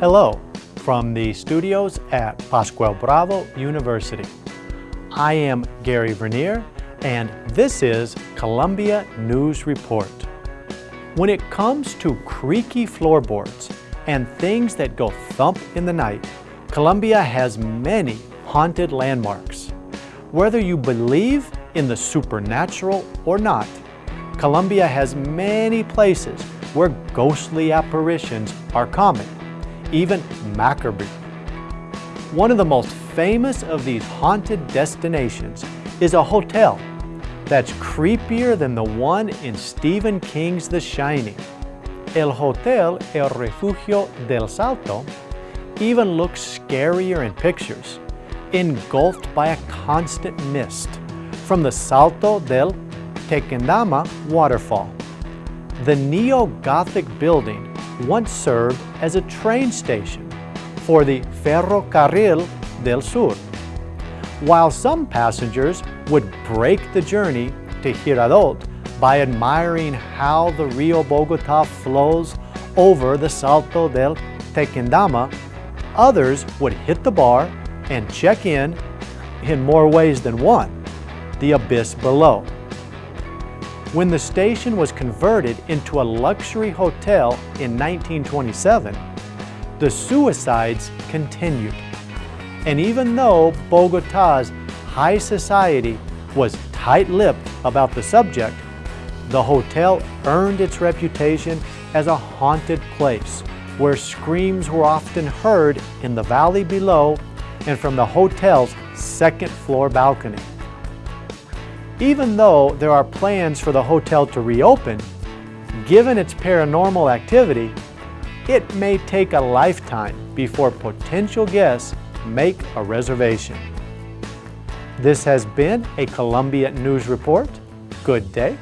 Hello from the studios at Pascual Bravo University. I am Gary Vernier and this is Colombia News Report. When it comes to creaky floorboards and things that go thump in the night, Colombia has many haunted landmarks. Whether you believe in the supernatural or not, Colombia has many places where ghostly apparitions are common even macabre. One of the most famous of these haunted destinations is a hotel that's creepier than the one in Stephen King's The Shining. El Hotel El Refugio del Salto even looks scarier in pictures, engulfed by a constant mist from the Salto del Tequendama waterfall. The neo-Gothic building once served as a train station for the Ferrocarril del Sur. While some passengers would break the journey to Girardot by admiring how the Rio Bogota flows over the Salto del Tequendama, others would hit the bar and check in, in more ways than one, the abyss below. When the station was converted into a luxury hotel in 1927, the suicides continued. And even though Bogota's high society was tight-lipped about the subject, the hotel earned its reputation as a haunted place where screams were often heard in the valley below and from the hotel's second floor balcony. Even though there are plans for the hotel to reopen, given its paranormal activity, it may take a lifetime before potential guests make a reservation. This has been a Colombia News Report. Good day.